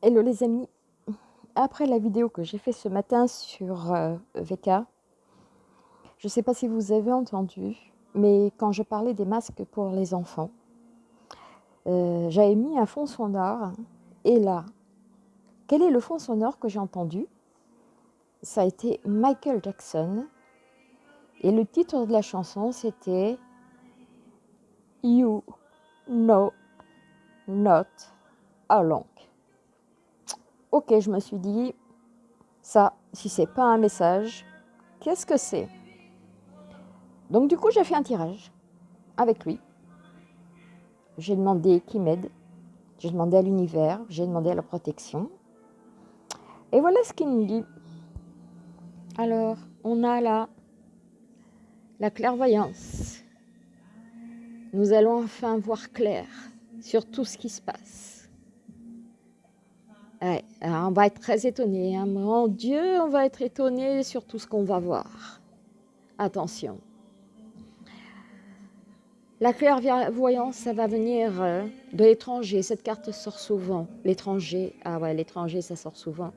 Hello les amis, après la vidéo que j'ai fait ce matin sur euh, VK, je ne sais pas si vous avez entendu, mais quand je parlais des masques pour les enfants, euh, j'avais mis un fond sonore, et là, quel est le fond sonore que j'ai entendu? Ça a été Michael Jackson, et le titre de la chanson c'était You Know Not Alone. Ok, je me suis dit, ça, si c'est pas un message, qu'est-ce que c'est? Donc du coup, j'ai fait un tirage avec lui. J'ai demandé qui m'aide, j'ai demandé à l'univers, j'ai demandé à la protection. Et voilà ce qu'il nous dit. Alors, on a là la clairvoyance. Nous allons enfin voir clair sur tout ce qui se passe on va être très étonné. Hein. Mon Dieu, on va être étonné sur tout ce qu'on va voir. Attention. La clairvoyance, ça va venir euh, de l'étranger. Cette carte sort souvent. L'étranger, ah ouais, l'étranger, ça sort souvent.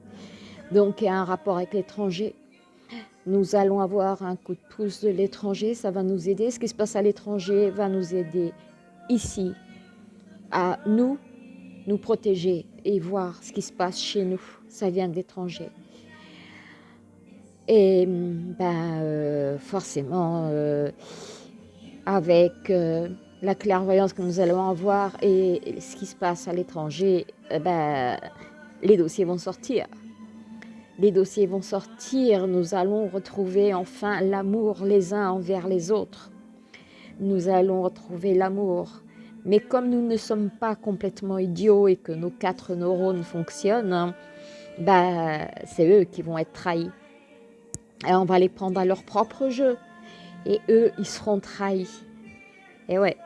Donc, il y a un rapport avec l'étranger. Nous allons avoir un coup de pouce de l'étranger. Ça va nous aider. Ce qui se passe à l'étranger va nous aider ici, à nous, nous protéger et voir ce qui se passe chez nous. Ça vient de l'étranger. Et ben, euh, forcément, euh, avec euh, la clairvoyance que nous allons avoir et ce qui se passe à l'étranger, ben, les dossiers vont sortir. Les dossiers vont sortir, nous allons retrouver enfin l'amour les uns envers les autres. Nous allons retrouver l'amour mais comme nous ne sommes pas complètement idiots et que nos quatre neurones fonctionnent, bah, c'est eux qui vont être trahis. Et on va les prendre à leur propre jeu. Et eux, ils seront trahis. Et ouais,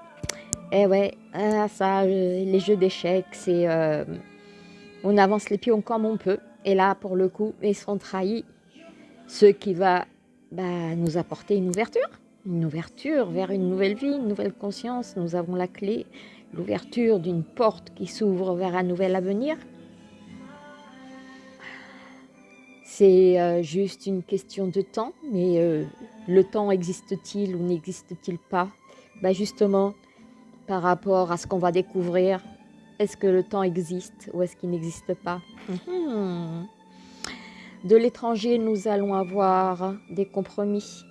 et ouais, ah, ça, les jeux d'échecs, c'est... Euh, on avance les pions comme on peut. Et là, pour le coup, ils seront trahis. Ce qui va bah, nous apporter une ouverture une ouverture vers une nouvelle vie, une nouvelle conscience. Nous avons la clé, l'ouverture d'une porte qui s'ouvre vers un nouvel avenir. C'est euh, juste une question de temps, mais euh, le temps existe-t-il ou n'existe-t-il pas? Ben Justement, par rapport à ce qu'on va découvrir, est-ce que le temps existe ou est-ce qu'il n'existe pas? Hmm. De l'étranger, nous allons avoir des compromis,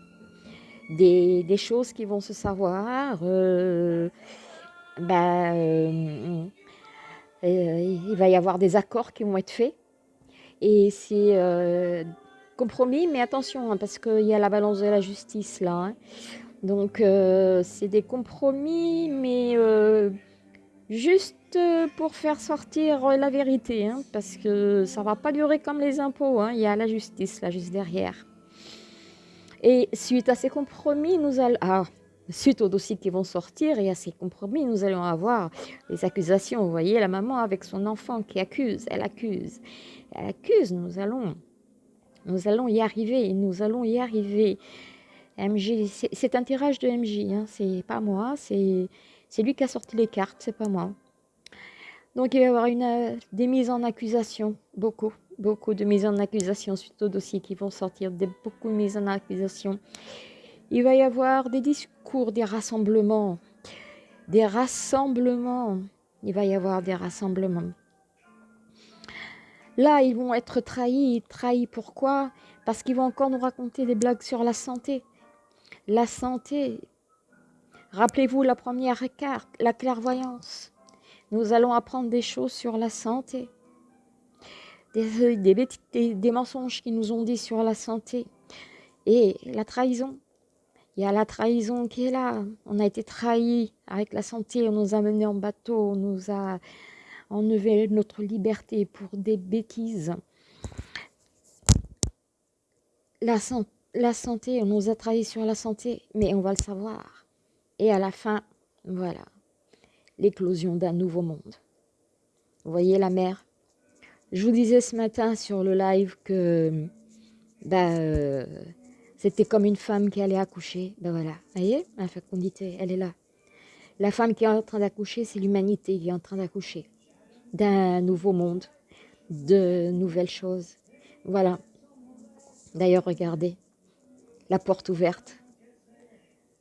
des, choses qui vont se savoir. Euh, ben, euh, euh, il va y avoir des accords qui vont être faits. Et c'est compromis, mais attention, hein, parce qu'il y a la balance de la justice là. Hein. Donc c'est des compromis, mais juste pour faire sortir la vérité, hein, parce que ça va pas durer comme les impôts. Il y a la justice là juste derrière. Et suite à ces compromis, nous allons... Ah, suite aux dossiers qui vont sortir et à ces compromis, nous allons avoir les accusations. Vous voyez, la maman avec son enfant qui accuse, elle accuse, elle accuse, nous allons, nous allons y arriver, nous allons y arriver. MJ, c'est un tirage de MJ, hein, c'est pas moi, c'est lui qui a sorti les cartes, c'est pas moi. Donc il va y avoir une, des mises en accusation, beaucoup beaucoup de mises en accusation suite aux dossiers qui vont sortir, beaucoup de mises en accusation. Il va y avoir des discours, des rassemblements, des rassemblements. Il va y avoir des rassemblements. Là, ils vont être trahis. Trahis pourquoi? Parce qu'ils vont encore nous raconter des blagues sur la santé. La santé. Rappelez-vous la première carte, la clairvoyance. Nous allons apprendre des choses sur la santé des, des, mensonges qui nous ont dit sur la santé. Et la trahison. Il y a la trahison qui est là. On a été trahi avec la santé, on nous a menés en bateau, on nous a enlevé notre liberté pour des bêtises. La, la santé, on nous a trahi sur la santé, mais on va le savoir. Et à la fin, voilà, l'éclosion d'un nouveau monde. Vous voyez la mer? Je vous disais ce matin sur le live que bah, euh, c'était comme une femme qui allait accoucher. Ben voilà, vous voyez, la fécondité, elle est là. La femme qui est en train d'accoucher, c'est l'humanité qui est en train d'accoucher d'un nouveau monde, de nouvelles choses. Voilà. D'ailleurs, regardez, la porte ouverte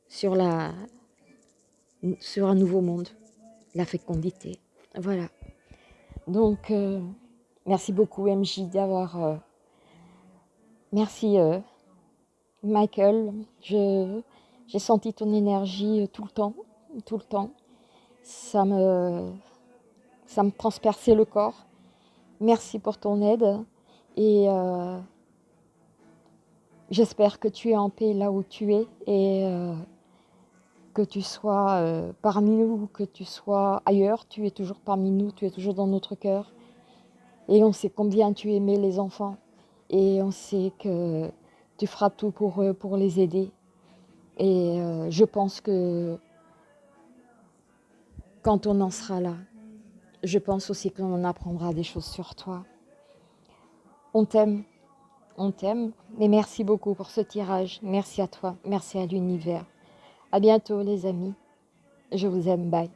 sur, la, sur un nouveau monde, la fécondité. Voilà. Donc, euh, merci beaucoup MJ d'avoir... Euh, merci euh, Michael. J'ai senti ton énergie tout le temps, tout le temps. Ça me, ça me transperçait le corps. Merci pour ton aide et j'espère que tu es en paix là où tu es et que tu sois parmi nous ou que tu sois ailleurs, tu es toujours parmi nous, tu es toujours dans notre cœur. Et on sait combien tu aimais les enfants et on sait que tu feras tout pour eux, pour les aider. Et je pense que quand on en sera là, je pense aussi qu'on apprendra des choses sur toi. On t'aime, on t'aime, mais merci beaucoup pour ce tirage. Merci à toi, merci à l'univers. À bientôt les amis. Je vous aime, bye.